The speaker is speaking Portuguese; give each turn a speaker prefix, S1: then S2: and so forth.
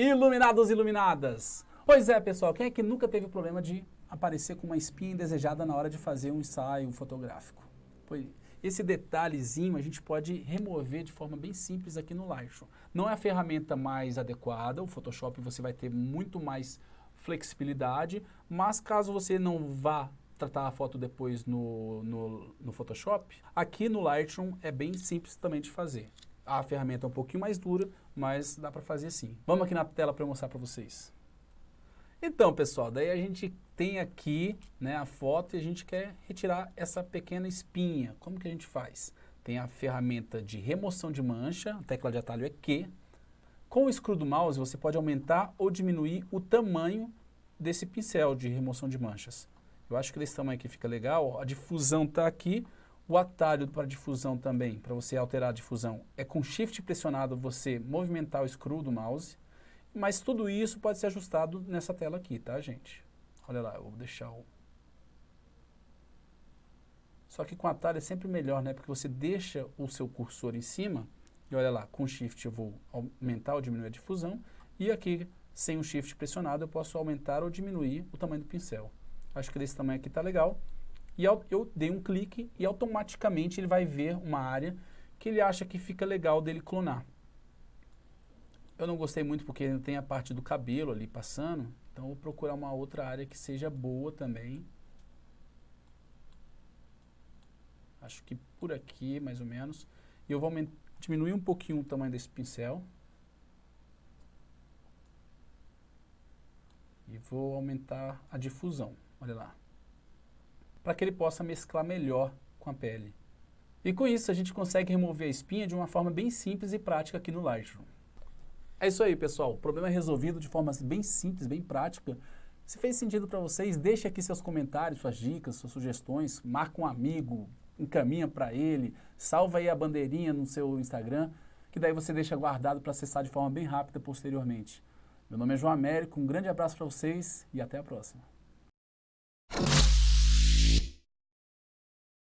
S1: Iluminados e iluminadas! Pois é, pessoal, quem é que nunca teve o problema de aparecer com uma espinha indesejada na hora de fazer um ensaio fotográfico? Pois, esse detalhezinho a gente pode remover de forma bem simples aqui no Lightroom. Não é a ferramenta mais adequada, o Photoshop você vai ter muito mais flexibilidade, mas caso você não vá tratar a foto depois no, no, no Photoshop, aqui no Lightroom é bem simples também de fazer. A ferramenta é um pouquinho mais dura, mas dá para fazer sim. Vamos aqui na tela para mostrar para vocês. Então, pessoal, daí a gente tem aqui né, a foto e a gente quer retirar essa pequena espinha. Como que a gente faz? Tem a ferramenta de remoção de mancha, a tecla de atalho é Q. Com o screw do mouse, você pode aumentar ou diminuir o tamanho desse pincel de remoção de manchas. Eu acho que desse tamanho aqui fica legal. A difusão está aqui, o atalho para difusão também, para você alterar a difusão, é com shift pressionado você movimentar o screw do mouse, mas tudo isso pode ser ajustado nessa tela aqui, tá gente? Olha lá, eu vou deixar o... Só que com atalho é sempre melhor, né? Porque você deixa o seu cursor em cima, e olha lá, com shift eu vou aumentar ou diminuir a difusão, e aqui, sem o shift pressionado, eu posso aumentar ou diminuir o tamanho do pincel. Acho que desse tamanho aqui tá legal e eu dei um clique e automaticamente ele vai ver uma área que ele acha que fica legal dele clonar. Eu não gostei muito porque tem a parte do cabelo ali passando, então vou procurar uma outra área que seja boa também. Acho que por aqui, mais ou menos. E eu vou diminuir um pouquinho o tamanho desse pincel. E vou aumentar a difusão, olha lá para que ele possa mesclar melhor com a pele. E com isso a gente consegue remover a espinha de uma forma bem simples e prática aqui no Lightroom. É isso aí pessoal, o problema é resolvido de forma bem simples, bem prática. Se fez sentido para vocês, deixe aqui seus comentários, suas dicas, suas sugestões, marca um amigo, encaminha para ele, salva aí a bandeirinha no seu Instagram, que daí você deixa guardado para acessar de forma bem rápida posteriormente. Meu nome é João Américo, um grande abraço para vocês e até a próxima.